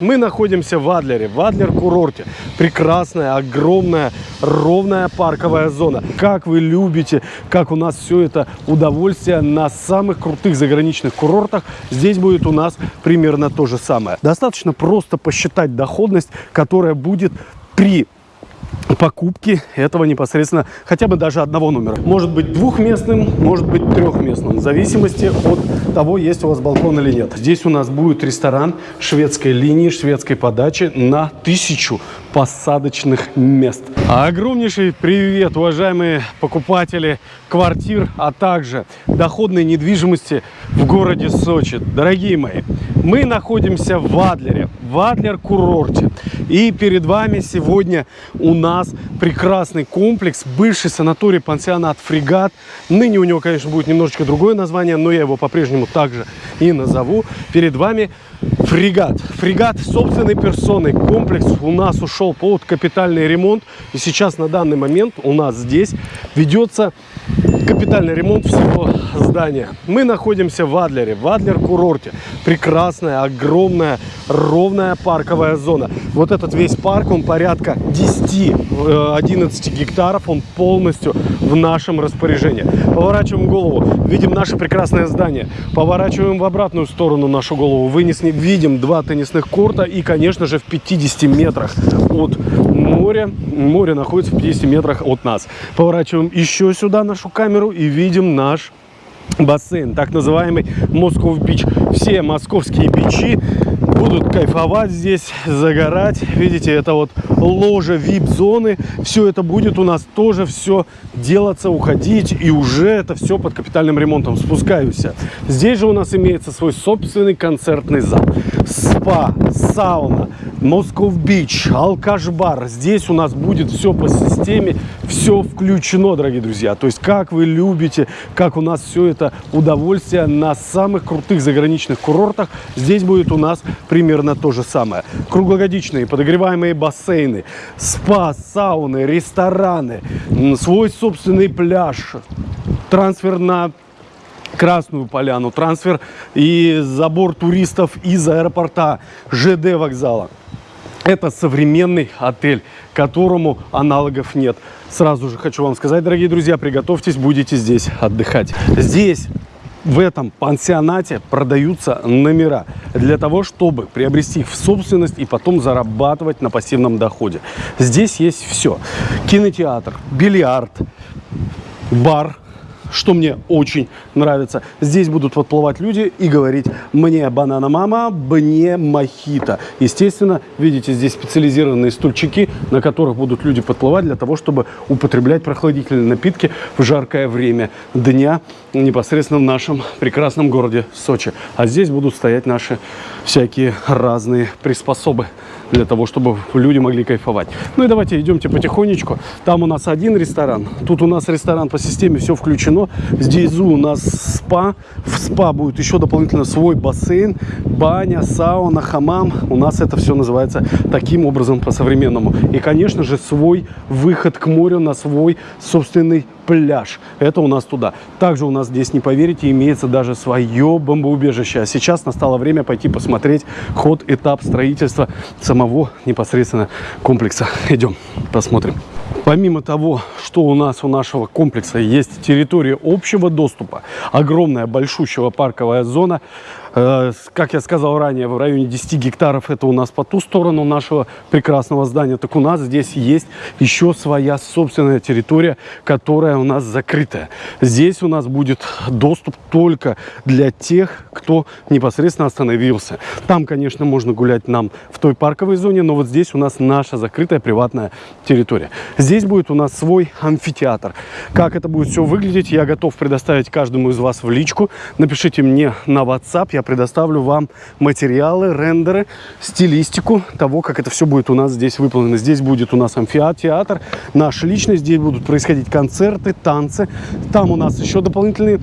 Мы находимся в Адлере, в Адлер-курорте. Прекрасная, огромная, ровная парковая зона. Как вы любите, как у нас все это удовольствие на самых крутых заграничных курортах. Здесь будет у нас примерно то же самое. Достаточно просто посчитать доходность, которая будет при покупки этого непосредственно хотя бы даже одного номера. Может быть двухместным, может быть трехместным, в зависимости от того, есть у вас балкон или нет. Здесь у нас будет ресторан шведской линии, шведской подачи на тысячу посадочных мест. Огромнейший привет, уважаемые покупатели квартир, а также доходной недвижимости в городе Сочи. Дорогие мои, мы находимся в Адлере, в Адлер-курорте. И перед вами сегодня у нас прекрасный комплекс, бывший санаторий-пансионат «Фрегат». Ныне у него, конечно, будет немножечко другое название, но я его по-прежнему также и назову. Перед вами Фрегат. Фрегат собственной персоной. Комплекс у нас ушел под капитальный ремонт. И сейчас на данный момент у нас здесь ведется капитальный ремонт всего здания. Мы находимся в Адлере, в Адлер-курорте. Прекрасная, огромная, ровная парковая зона. Вот этот весь парк, он порядка 10-11 э, гектаров, он полностью в нашем распоряжении. Поворачиваем голову, видим наше прекрасное здание. Поворачиваем в обратную сторону нашу голову, вынесли, видим два теннисных корта и, конечно же, в 50 метрах от моря. Море находится в 50 метрах от нас. Поворачиваем еще сюда нашу камеру и видим наш бассейн, так называемый Москов Бич. Все московские бичи будут кайфовать здесь, загорать. Видите, это вот ложе вип-зоны. Все это будет у нас тоже все делаться, уходить. И уже это все под капитальным ремонтом. Спускаюсь. Здесь же у нас имеется свой собственный концертный зал. Спа, сауна, Москов Бич, алкаш-бар. Здесь у нас будет все по системе, все включено, дорогие друзья. То есть, как вы любите, как у нас все это удовольствие на самых крутых заграничных курортах, здесь будет у нас примерно то же самое. Круглогодичные подогреваемые бассейны, спа, сауны, рестораны, свой собственный пляж, трансфер на Красную Поляну, трансфер и забор туристов из аэропорта ЖД вокзала. Это современный отель, которому аналогов нет. Сразу же хочу вам сказать, дорогие друзья, приготовьтесь, будете здесь отдыхать. Здесь в этом пансионате продаются номера для того, чтобы приобрести их в собственность и потом зарабатывать на пассивном доходе. Здесь есть все. Кинотеатр, бильярд, бар, что мне очень нравится. Здесь будут подплывать люди и говорить «мне банана мама, мне мохито». Естественно, видите, здесь специализированные стульчики, на которых будут люди подплывать для того, чтобы употреблять прохладительные напитки в жаркое время дня непосредственно в нашем прекрасном городе Сочи. А здесь будут стоять наши всякие разные приспособы для того, чтобы люди могли кайфовать. Ну и давайте идемте потихонечку. Там у нас один ресторан, тут у нас ресторан по системе все включено. Здесь у нас спа, в спа будет еще дополнительно свой бассейн, баня, сауна, хамам. У нас это все называется таким образом по-современному. И, конечно же, свой выход к морю на свой собственный пляж. Это у нас туда. Также у нас здесь, не поверите, имеется даже свое бомбоубежище. А сейчас настало время пойти посмотреть ход, этап строительства самого непосредственно комплекса. Идем, посмотрим. Помимо того, что у нас у нашего комплекса есть территория общего доступа, огромная большущая парковая зона, как я сказал ранее, в районе 10 гектаров это у нас по ту сторону нашего прекрасного здания. Так у нас здесь есть еще своя собственная территория, которая у нас закрытая. Здесь у нас будет доступ только для тех, кто непосредственно остановился. Там, конечно, можно гулять нам в той парковой зоне, но вот здесь у нас наша закрытая приватная территория. Здесь будет у нас свой амфитеатр. Как это будет все выглядеть, я готов предоставить каждому из вас в личку. Напишите мне на WhatsApp, я предоставлю вам материалы, рендеры, стилистику того, как это все будет у нас здесь выполнено. Здесь будет у нас амфитеатр, наш личный, здесь будут происходить концерты, танцы. Там у нас еще дополнительные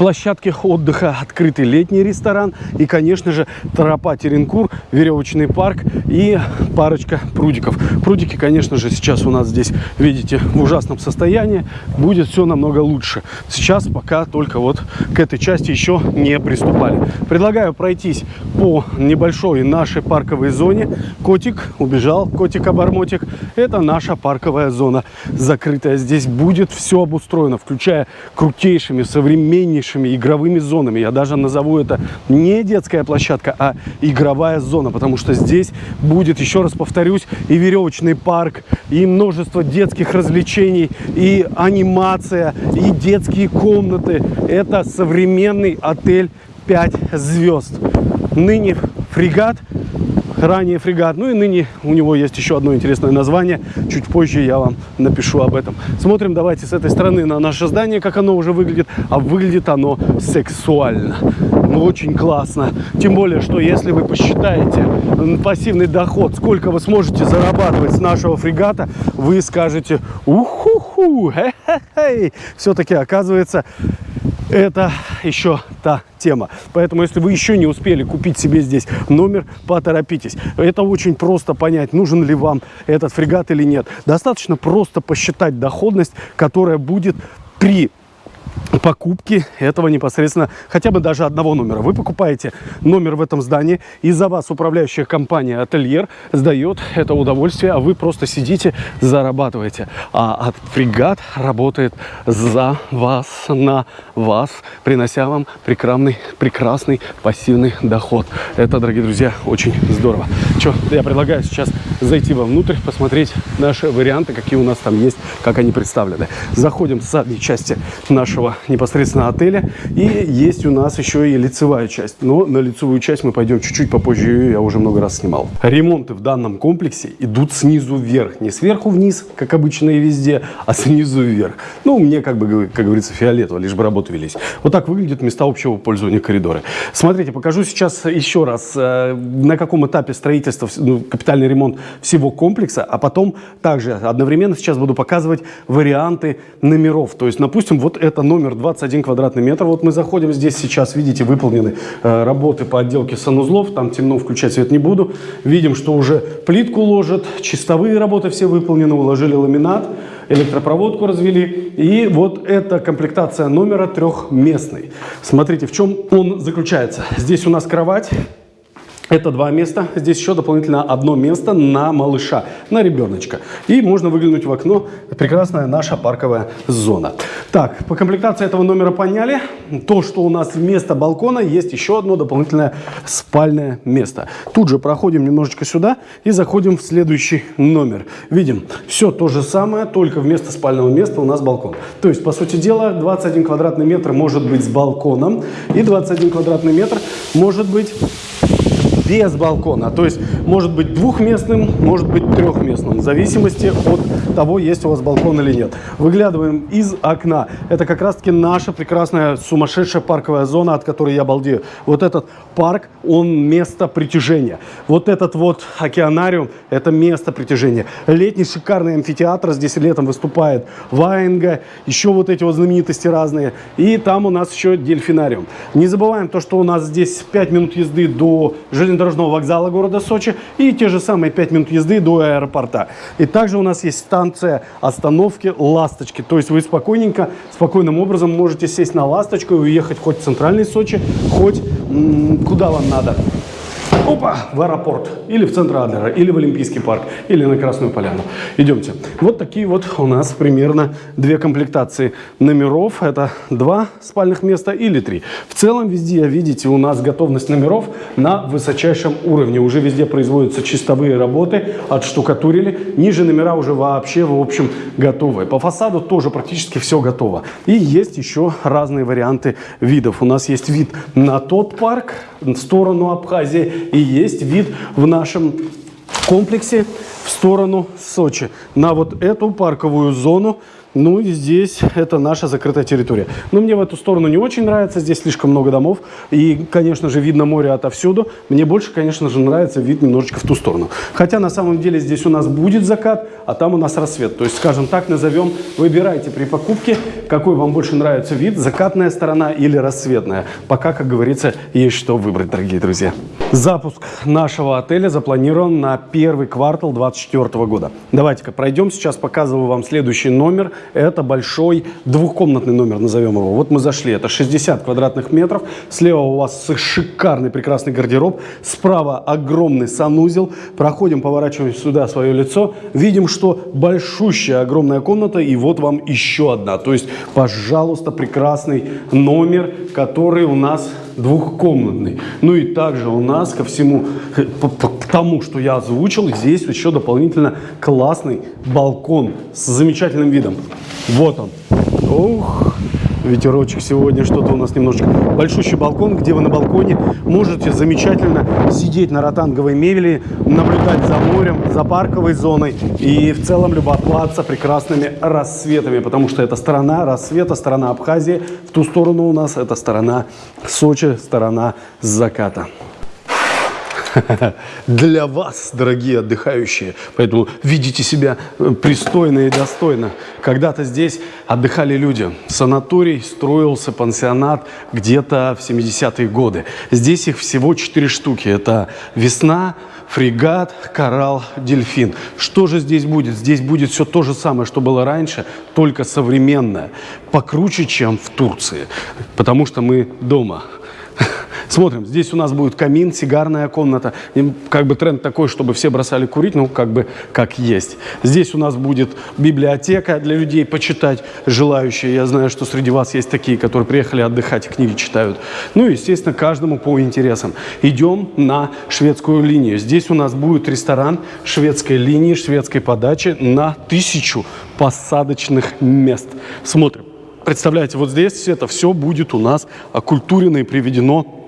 площадке отдыха открытый летний ресторан и, конечно же, тропа Теренкур, веревочный парк и парочка прудиков. Прудики, конечно же, сейчас у нас здесь, видите, в ужасном состоянии. Будет все намного лучше. Сейчас пока только вот к этой части еще не приступали. Предлагаю пройтись по небольшой нашей парковой зоне. Котик убежал, котик-обормотик. Это наша парковая зона закрытая. Здесь будет все обустроено, включая крутейшими, современнейшими игровыми зонами. Я даже назову это не детская площадка, а игровая зона, потому что здесь будет, еще раз повторюсь, и веревочный парк, и множество детских развлечений, и анимация, и детские комнаты. Это современный отель 5 звезд. Ныне фрегат ранее фрегат. Ну и ныне у него есть еще одно интересное название. Чуть позже я вам напишу об этом. Смотрим давайте с этой стороны на наше здание, как оно уже выглядит. А выглядит оно сексуально. Ну, очень классно. Тем более, что если вы посчитаете пассивный доход, сколько вы сможете зарабатывать с нашего фрегата, вы скажете, уху-ху, все-таки оказывается, это еще та тема. Поэтому, если вы еще не успели купить себе здесь номер, поторопитесь. Это очень просто понять, нужен ли вам этот фрегат или нет. Достаточно просто посчитать доходность, которая будет при покупки этого непосредственно, хотя бы даже одного номера. Вы покупаете номер в этом здании, и за вас управляющая компания «Ательер» сдает это удовольствие, а вы просто сидите, зарабатываете. А фрегат работает за вас, на вас, принося вам прекрасный, прекрасный пассивный доход. Это, дорогие друзья, очень здорово. Что, я предлагаю сейчас зайти вовнутрь, посмотреть наши варианты, какие у нас там есть, как они представлены. Заходим в задней части нашего непосредственно отеля. И есть у нас еще и лицевая часть. Но на лицевую часть мы пойдем чуть-чуть попозже, я уже много раз снимал. Ремонты в данном комплексе идут снизу вверх. Не сверху вниз, как обычно и везде, а снизу вверх. Ну, мне, как бы, как говорится, фиолетово, лишь бы работы велись. Вот так выглядят места общего пользования коридоры. Смотрите, покажу сейчас еще раз, э, на каком этапе строительства, ну, капитальный ремонт всего комплекса, а потом также одновременно сейчас буду показывать варианты номеров. То есть, допустим, вот это номер номер 21 квадратный метр. Вот мы заходим, здесь сейчас, видите, выполнены э, работы по отделке санузлов. Там темно, включать свет не буду. Видим, что уже плитку ложат, чистовые работы все выполнены, уложили ламинат, электропроводку развели. И вот эта комплектация номера трехместный. Смотрите, в чем он заключается. Здесь у нас кровать. Это два места. Здесь еще дополнительно одно место на малыша, на ребеночка. И можно выглянуть в окно. Прекрасная наша парковая зона. Так, по комплектации этого номера поняли. То, что у нас вместо балкона есть еще одно дополнительное спальное место. Тут же проходим немножечко сюда и заходим в следующий номер. Видим, все то же самое, только вместо спального места у нас балкон. То есть, по сути дела, 21 квадратный метр может быть с балконом и 21 квадратный метр может быть без балкона. То есть может быть двухместным, может быть трехместным, в зависимости от того, есть у вас балкон или нет. Выглядываем из окна. Это как раз-таки наша прекрасная сумасшедшая парковая зона, от которой я балдею. Вот этот парк, он место притяжения. Вот этот вот океанариум, это место притяжения. Летний шикарный амфитеатр, здесь летом выступает Ваенга, еще вот эти вот знаменитости разные. И там у нас еще дельфинариум. Не забываем то, что у нас здесь 5 минут езды до железнодорожного железнодорожного вокзала города Сочи и те же самые 5 минут езды до аэропорта. И также у нас есть станция остановки «Ласточки». То есть вы спокойненько, спокойным образом можете сесть на «Ласточку» и уехать хоть в центральный Сочи, хоть куда вам надо опа, в аэропорт, или в центр Адлера, или в Олимпийский парк, или на Красную Поляну. Идемте. Вот такие вот у нас примерно две комплектации номеров. Это два спальных места или три. В целом везде, видите, у нас готовность номеров на высочайшем уровне. Уже везде производятся чистовые работы, отштукатурили. Ниже номера уже вообще, в общем, готовы. По фасаду тоже практически все готово. И есть еще разные варианты видов. У нас есть вид на тот парк, в сторону Абхазии и есть вид в нашем комплексе в сторону Сочи. На вот эту парковую зону Ну и здесь это наша закрытая территория. Но мне в эту сторону не очень нравится, здесь слишком много домов. И, конечно же, видно море отовсюду. Мне больше, конечно же, нравится вид немножечко в ту сторону. Хотя на самом деле здесь у нас будет закат, а там у нас рассвет. То есть, скажем так, назовем, выбирайте при покупке, какой вам больше нравится вид, закатная сторона или рассветная. Пока, как говорится, есть что выбрать, дорогие друзья. Запуск нашего отеля запланирован на первый квартал 2024 года. Давайте-ка пройдем. Сейчас показываю вам следующий номер. Это большой двухкомнатный номер, назовем его. Вот мы зашли, это 60 квадратных метров. Слева у вас шикарный, прекрасный гардероб. Справа огромный санузел. Проходим, поворачиваем сюда свое лицо. Видим, что большущая, огромная комната. И вот вам еще одна. То есть, пожалуйста, прекрасный номер, который у нас двухкомнатный. Ну и также у нас ко всему, к тому, что я озвучил, здесь еще дополнительно классный балкон с замечательным видом. Вот он. Ух, ветерочек сегодня, что-то у нас немножечко. Большущий балкон, где вы на балконе можете замечательно сидеть на ротанговой мебели, наблюдать за морем, за парковой зоной и в целом любоваться прекрасными рассветами, потому что это сторона рассвета, сторона Абхазии, в ту сторону у нас это сторона Сочи, сторона заката. для вас, дорогие отдыхающие. Поэтому ведите себя э, пристойно и достойно. Когда-то здесь отдыхали люди. Санаторий строился, пансионат где-то в 70-е годы. Здесь их всего 4 штуки. Это весна, фрегат, коралл, дельфин. Что же здесь будет? Здесь будет все то же самое, что было раньше, только современное. Покруче, чем в Турции. Потому что мы дома. Смотрим, здесь у нас будет камин, сигарная комната. И как бы тренд такой, чтобы все бросали курить, ну, как бы, как есть. Здесь у нас будет библиотека для людей почитать, желающие. Я знаю, что среди вас есть такие, которые приехали отдыхать и книги читают. Ну, естественно, каждому по интересам. Идем на шведскую линию. Здесь у нас будет ресторан шведской линии, шведской подачи на тысячу посадочных мест. Смотрим. Представляете, вот здесь это все будет у нас окультурено и приведено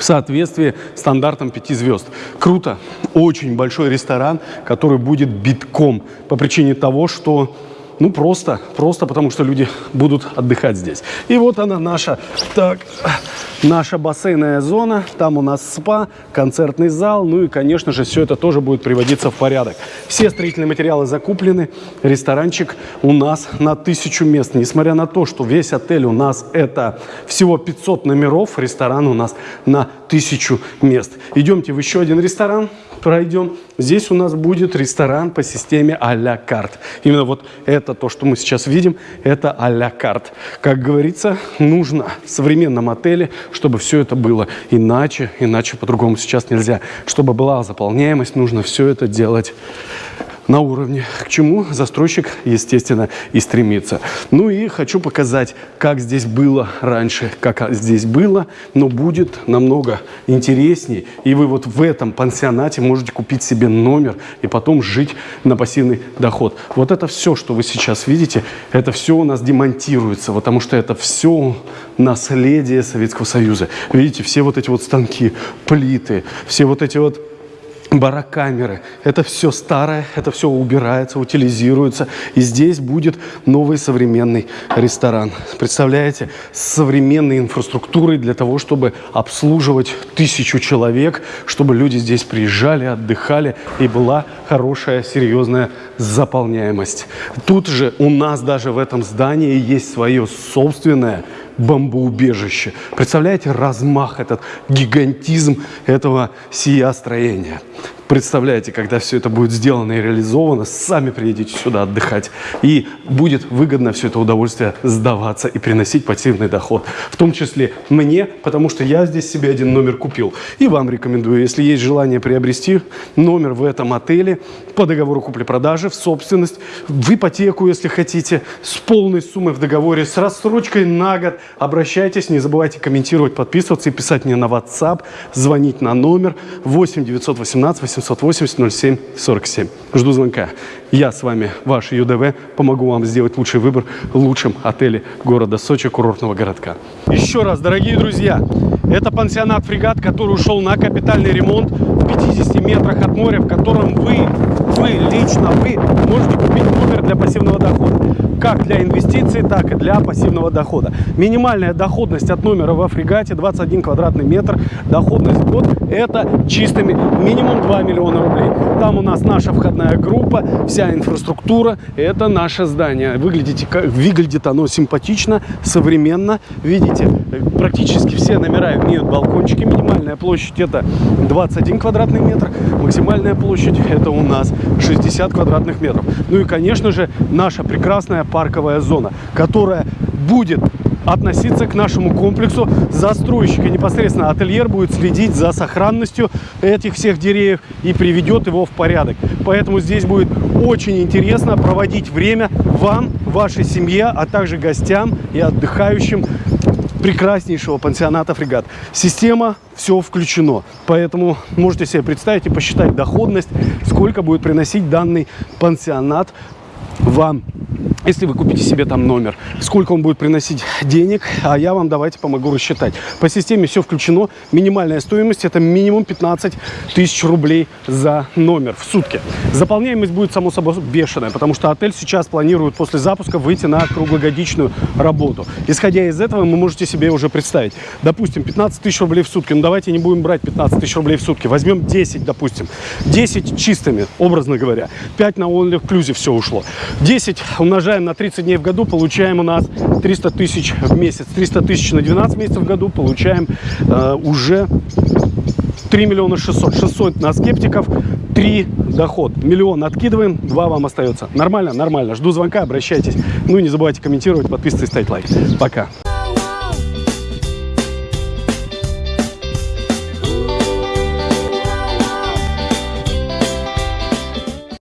в соответствии с стандартом 5 звезд. Круто. Очень большой ресторан, который будет битком по причине того, что ну, просто, просто потому что люди будут отдыхать здесь. И вот она наша, так, наша бассейная зона. Там у нас спа, концертный зал. Ну и, конечно же, все это тоже будет приводиться в порядок. Все строительные материалы закуплены. Ресторанчик у нас на тысячу мест. Несмотря на то, что весь отель у нас это всего 500 номеров, ресторан у нас на тысячу мест. Идемте в еще один ресторан пройдем. Здесь у нас будет ресторан по системе а-ля карт. Именно вот это то, что мы сейчас видим, это а-ля карт. Как говорится, нужно в современном отеле, чтобы все это было иначе, иначе по-другому сейчас нельзя. Чтобы была заполняемость, нужно все это делать на уровне, к чему застройщик, естественно, и стремится. Ну и хочу показать, как здесь было раньше, как здесь было, но будет намного интереснее. И вы вот в этом пансионате можете купить себе номер и потом жить на пассивный доход. Вот это все, что вы сейчас видите, это все у нас демонтируется, потому что это все наследие Советского Союза. Видите, все вот эти вот станки, плиты, все вот эти вот барокамеры. Это все старое, это все убирается, утилизируется. И здесь будет новый современный ресторан. Представляете, с современной инфраструктурой для того, чтобы обслуживать тысячу человек, чтобы люди здесь приезжали, отдыхали и была хорошая, серьезная заполняемость. Тут же у нас даже в этом здании есть свое собственное бомбоубежище. Представляете размах, этот гигантизм этого сия строения. Представляете, когда все это будет сделано и реализовано, сами приедете сюда отдыхать. И будет выгодно все это удовольствие сдаваться и приносить пассивный доход. В том числе мне, потому что я здесь себе один номер купил. И вам рекомендую, если есть желание приобрести номер в этом отеле по договору купли-продажи в собственность, в ипотеку, если хотите, с полной суммой в договоре, с рассрочкой на год, обращайтесь. Не забывайте комментировать, подписываться и писать мне на WhatsApp, звонить на номер 8 918 800 780 07 47. Жду звонка. Я с вами, ваш ЮДВ, помогу вам сделать лучший выбор в лучшем отеле города Сочи, курортного городка. Еще раз, дорогие друзья, это пансионат «Фрегат», который ушел на капитальный ремонт в 50 метрах от моря, в котором вы, вы, лично вы, можете купить номер для пассивного дохода. Как для инвестиций, так и для пассивного дохода. Минимальная доходность от номера во фрегате 21 квадратный метр. Доходность год это чистыми минимум 2 миллиона рублей. Там у нас наша входная группа, вся инфраструктура. Это наше здание. Выглядите, как, выглядит оно симпатично, современно. Видите, практически все номера имеют балкончики. Минимальная площадь это 21 квадратный метр. Максимальная площадь это у нас 60 квадратных метров. Ну и, конечно же, наша прекрасная парковая зона, которая будет относиться к нашему комплексу. Застройщик и непосредственно ательер будет следить за сохранностью этих всех деревьев и приведет его в порядок. Поэтому здесь будет очень интересно проводить время вам, вашей семье, а также гостям и отдыхающим прекраснейшего пансионата «Фрегат». Система, все включено. Поэтому можете себе представить и посчитать доходность, сколько будет приносить данный пансионат вам если вы купите себе там номер, сколько он будет приносить денег, а я вам давайте помогу рассчитать. По системе все включено. Минимальная стоимость это минимум 15 тысяч рублей за номер в сутки. Заполняемость будет, само собой, бешеная, потому что отель сейчас планирует после запуска выйти на круглогодичную работу. Исходя из этого, вы можете себе уже представить. Допустим, 15 тысяч рублей в сутки. Ну, давайте не будем брать 15 тысяч рублей в сутки. Возьмем 10, допустим. 10 чистыми, образно говоря. 5 на all inclusive все ушло. 10 умножаем умножаем на 30 дней в году, получаем у нас 300 тысяч в месяц. 300 тысяч на 12 месяцев в году получаем э, уже 3 миллиона 600. 600 на скептиков, 3 доход. Миллион откидываем, 2 вам остается. Нормально? Нормально. Жду звонка, обращайтесь. Ну и не забывайте комментировать, подписывайтесь, ставить лайк. Пока.